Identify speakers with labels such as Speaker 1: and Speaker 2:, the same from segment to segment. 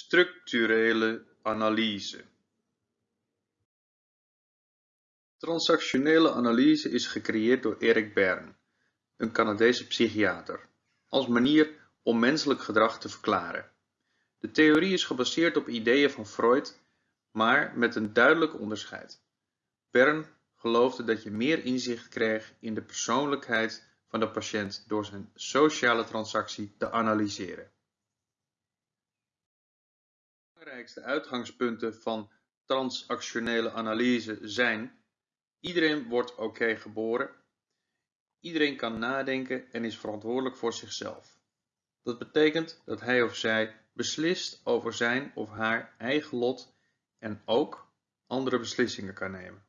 Speaker 1: Structurele analyse Transactionele analyse is gecreëerd door Eric Berne, een Canadese psychiater, als manier om menselijk gedrag te verklaren. De theorie is gebaseerd op ideeën van Freud, maar met een duidelijk onderscheid. Berne geloofde dat je meer inzicht kreeg in de persoonlijkheid van de patiënt door zijn sociale transactie te analyseren. Belangrijkste uitgangspunten van transactionele analyse zijn Iedereen wordt oké geboren, iedereen kan nadenken en is verantwoordelijk voor zichzelf. Dat betekent dat hij of zij beslist over zijn of haar eigen lot en ook andere beslissingen kan nemen.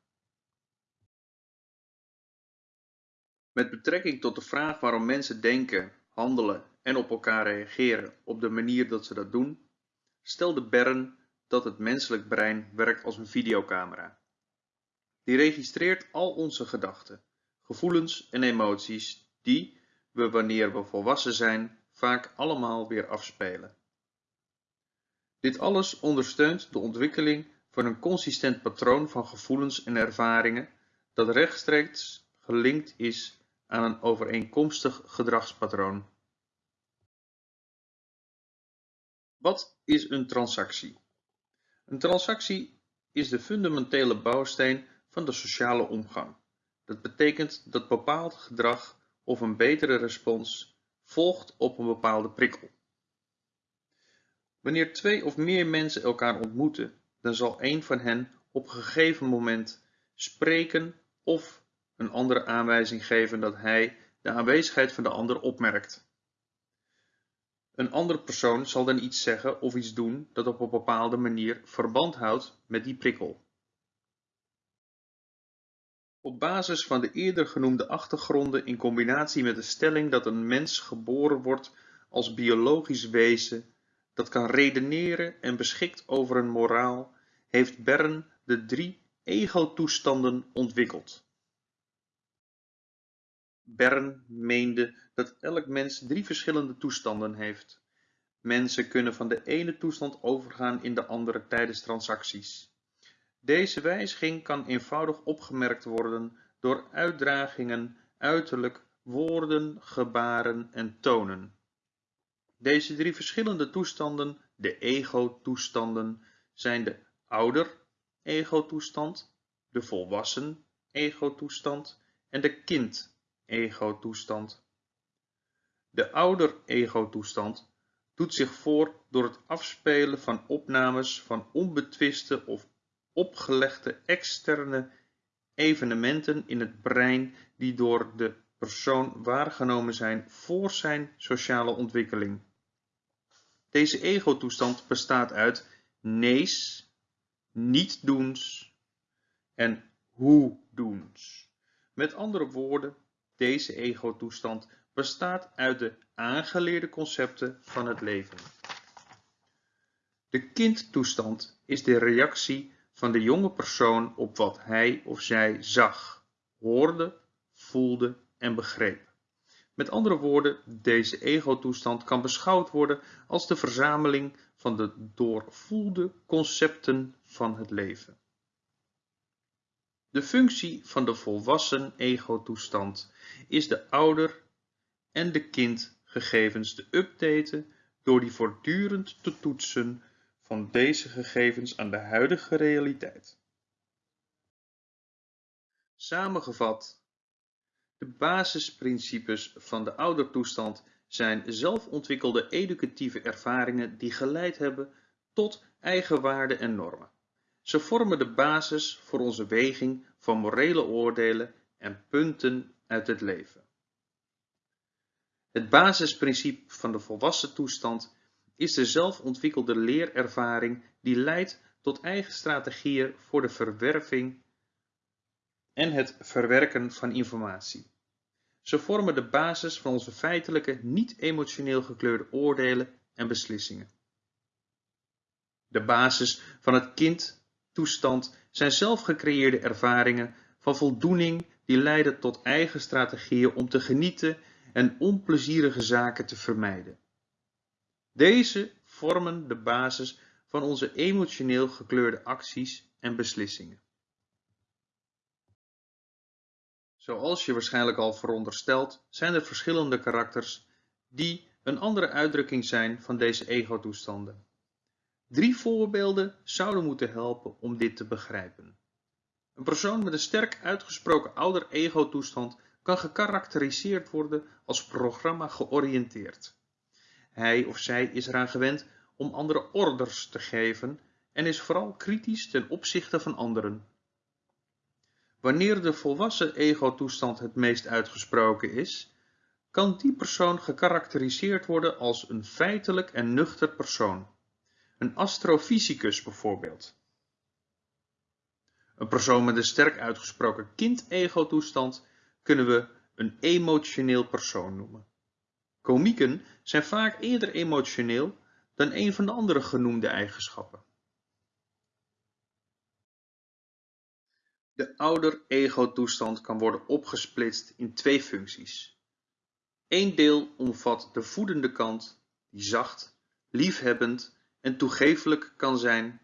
Speaker 1: Met betrekking tot de vraag waarom mensen denken, handelen en op elkaar reageren op de manier dat ze dat doen, stelde Bern dat het menselijk brein werkt als een videocamera. Die registreert al onze gedachten, gevoelens en emoties die we wanneer we volwassen zijn vaak allemaal weer afspelen. Dit alles ondersteunt de ontwikkeling van een consistent patroon van gevoelens en ervaringen dat rechtstreeks gelinkt is aan een overeenkomstig gedragspatroon. Wat is een transactie? Een transactie is de fundamentele bouwsteen van de sociale omgang. Dat betekent dat bepaald gedrag of een betere respons volgt op een bepaalde prikkel. Wanneer twee of meer mensen elkaar ontmoeten, dan zal een van hen op een gegeven moment spreken of een andere aanwijzing geven dat hij de aanwezigheid van de ander opmerkt. Een andere persoon zal dan iets zeggen of iets doen dat op een bepaalde manier verband houdt met die prikkel. Op basis van de eerder genoemde achtergronden in combinatie met de stelling dat een mens geboren wordt als biologisch wezen dat kan redeneren en beschikt over een moraal, heeft Bern de drie ego-toestanden ontwikkeld. Bern meende dat elk mens drie verschillende toestanden heeft. Mensen kunnen van de ene toestand overgaan in de andere tijdens transacties. Deze wijziging kan eenvoudig opgemerkt worden door uitdragingen uiterlijk, woorden, gebaren en tonen. Deze drie verschillende toestanden, de ego-toestanden, zijn de ouder-ego-toestand, de volwassen ego-toestand en de kind-ego-toestand. De ouder-ego-toestand doet zich voor door het afspelen van opnames van onbetwiste of opgelegde externe evenementen in het brein die door de persoon waargenomen zijn voor zijn sociale ontwikkeling. Deze ego-toestand bestaat uit nees, niet-doens en hoe-doens. Met andere woorden, deze ego-toestand bestaat uit de aangeleerde concepten van het leven. De kindtoestand is de reactie van de jonge persoon op wat hij of zij zag, hoorde, voelde en begreep. Met andere woorden, deze ego-toestand kan beschouwd worden als de verzameling van de doorvoelde concepten van het leven. De functie van de volwassen ego-toestand is de ouder en de kind gegevens te updaten door die voortdurend te toetsen van deze gegevens aan de huidige realiteit. Samengevat, de basisprincipes van de oudertoestand zijn zelfontwikkelde educatieve ervaringen die geleid hebben tot eigenwaarde en normen. Ze vormen de basis voor onze weging van morele oordelen en punten uit het leven. Het basisprincipe van de volwassen toestand is de zelfontwikkelde leerervaring die leidt tot eigen strategieën voor de verwerving en het verwerken van informatie. Ze vormen de basis van onze feitelijke, niet-emotioneel gekleurde oordelen en beslissingen. De basis van het kindtoestand zijn zelfgecreëerde ervaringen van voldoening die leiden tot eigen strategieën om te genieten en onplezierige zaken te vermijden. Deze vormen de basis van onze emotioneel gekleurde acties en beslissingen. Zoals je waarschijnlijk al veronderstelt, zijn er verschillende karakters die een andere uitdrukking zijn van deze ego-toestanden. Drie voorbeelden zouden moeten helpen om dit te begrijpen. Een persoon met een sterk uitgesproken ouder ego-toestand kan gekarakteriseerd worden als programma georiënteerd. Hij of zij is eraan gewend om andere orders te geven en is vooral kritisch ten opzichte van anderen. Wanneer de volwassen ego-toestand het meest uitgesproken is, kan die persoon gekarakteriseerd worden als een feitelijk en nuchter persoon. Een astrofysicus bijvoorbeeld. Een persoon met een sterk uitgesproken kind-ego-toestand kunnen we een emotioneel persoon noemen. Komieken zijn vaak eerder emotioneel dan een van de andere genoemde eigenschappen. De ouder-ego-toestand kan worden opgesplitst in twee functies. Eén deel omvat de voedende kant, die zacht, liefhebbend en toegefelijk kan zijn.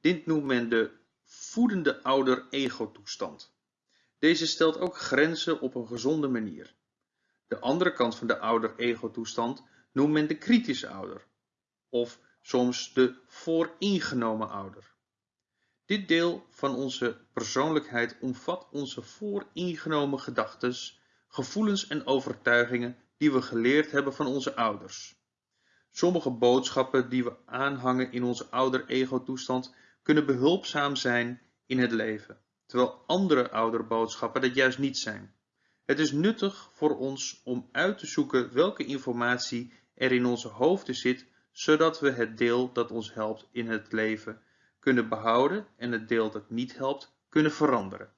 Speaker 1: Dit noemt men de voedende ouder-ego-toestand. Deze stelt ook grenzen op een gezonde manier. De andere kant van de ouder-ego-toestand noemt men de kritische ouder, of soms de vooringenomen ouder. Dit deel van onze persoonlijkheid omvat onze vooringenomen gedachten, gevoelens en overtuigingen die we geleerd hebben van onze ouders. Sommige boodschappen die we aanhangen in onze ouder-ego-toestand kunnen behulpzaam zijn in het leven, terwijl andere ouderboodschappen dat juist niet zijn. Het is nuttig voor ons om uit te zoeken welke informatie er in onze hoofden zit, zodat we het deel dat ons helpt in het leven kunnen behouden en het deel dat niet helpt kunnen veranderen.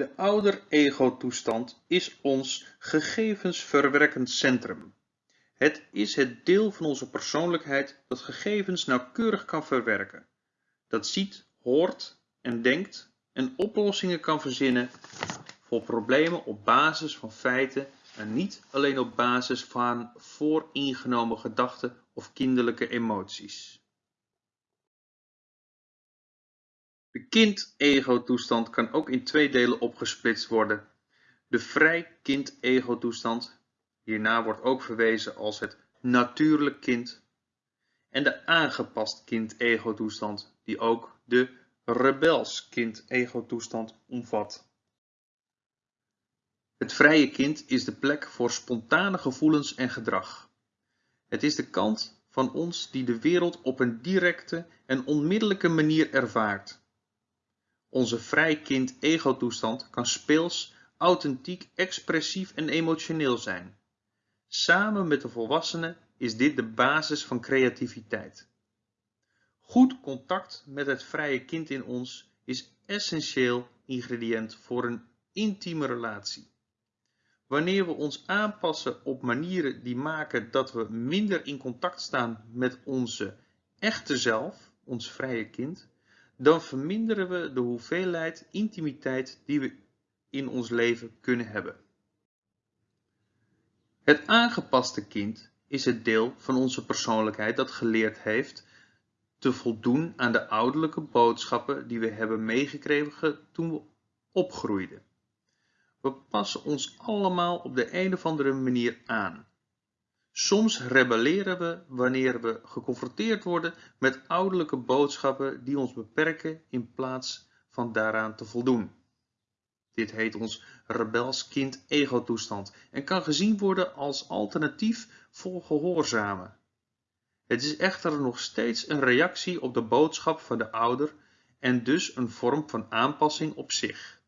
Speaker 1: De ouder-ego-toestand is ons gegevensverwerkend centrum. Het is het deel van onze persoonlijkheid dat gegevens nauwkeurig kan verwerken, dat ziet, hoort en denkt en oplossingen kan verzinnen voor problemen op basis van feiten en niet alleen op basis van vooringenomen gedachten of kinderlijke emoties. De kind-ego-toestand kan ook in twee delen opgesplitst worden. De vrij kind-ego-toestand, hierna wordt ook verwezen als het natuurlijk kind, en de aangepast kind-ego-toestand, die ook de rebels kind-ego-toestand omvat. Het vrije kind is de plek voor spontane gevoelens en gedrag. Het is de kant van ons die de wereld op een directe en onmiddellijke manier ervaart. Onze vrij kind ego-toestand kan speels, authentiek, expressief en emotioneel zijn. Samen met de volwassenen is dit de basis van creativiteit. Goed contact met het vrije kind in ons is essentieel ingrediënt voor een intieme relatie. Wanneer we ons aanpassen op manieren die maken dat we minder in contact staan met onze echte zelf, ons vrije kind, dan verminderen we de hoeveelheid intimiteit die we in ons leven kunnen hebben. Het aangepaste kind is het deel van onze persoonlijkheid dat geleerd heeft te voldoen aan de ouderlijke boodschappen die we hebben meegekregen toen we opgroeiden. We passen ons allemaal op de een of andere manier aan. Soms rebelleren we wanneer we geconfronteerd worden met ouderlijke boodschappen die ons beperken in plaats van daaraan te voldoen. Dit heet ons rebels kind ego-toestand en kan gezien worden als alternatief voor gehoorzamen. Het is echter nog steeds een reactie op de boodschap van de ouder en dus een vorm van aanpassing op zich.